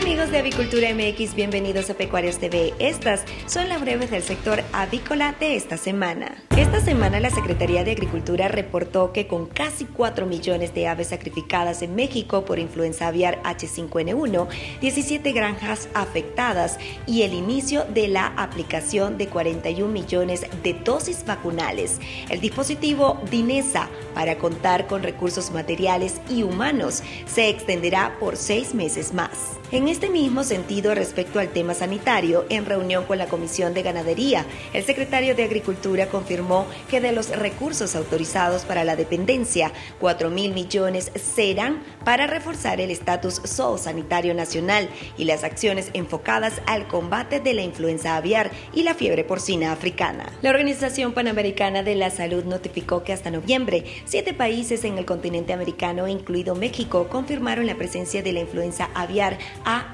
amigos de Avicultura MX, bienvenidos a Pecuarios TV. Estas son las breves del sector avícola de esta semana. Esta semana la Secretaría de Agricultura reportó que con casi 4 millones de aves sacrificadas en México por influenza aviar H5N1, 17 granjas afectadas y el inicio de la aplicación de 41 millones de dosis vacunales. El dispositivo DINESA para contar con recursos materiales y humanos se extenderá por seis meses más. Este mismo sentido, respecto al tema sanitario, en reunión con la Comisión de Ganadería, el secretario de Agricultura confirmó que de los recursos autorizados para la dependencia, 4 mil millones serán para reforzar el estatus zoosanitario nacional y las acciones enfocadas al combate de la influenza aviar y la fiebre porcina africana. La Organización Panamericana de la Salud notificó que hasta noviembre, siete países en el continente americano, incluido México, confirmaron la presencia de la influenza aviar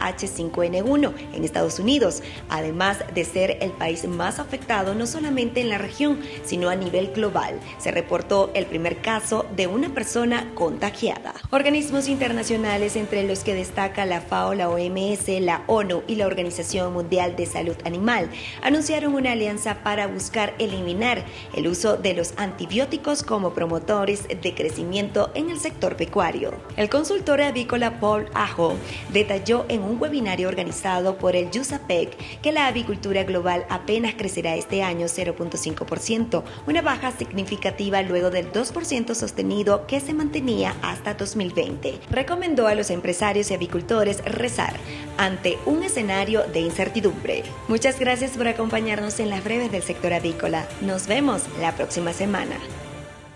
AH5N1 en Estados Unidos, además de ser el país más afectado no solamente en la región, sino a nivel global. Se reportó el primer caso de una persona contagiada. Organismos internacionales entre los que destaca la FAO, la OMS, la ONU y la Organización Mundial de Salud Animal anunciaron una alianza para buscar eliminar el uso de los antibióticos como promotores de crecimiento en el sector pecuario. El consultor avícola Paul Ajo detalló en un webinario organizado por el USAPEC que la avicultura global apenas crecerá este año 0.5%, una baja significativa luego del 2% sostenido que se mantenía hasta 2020. Recomendó a los empresarios y avicultores rezar ante un escenario de incertidumbre. Muchas gracias por acompañarnos en las breves del sector avícola. Nos vemos la próxima semana.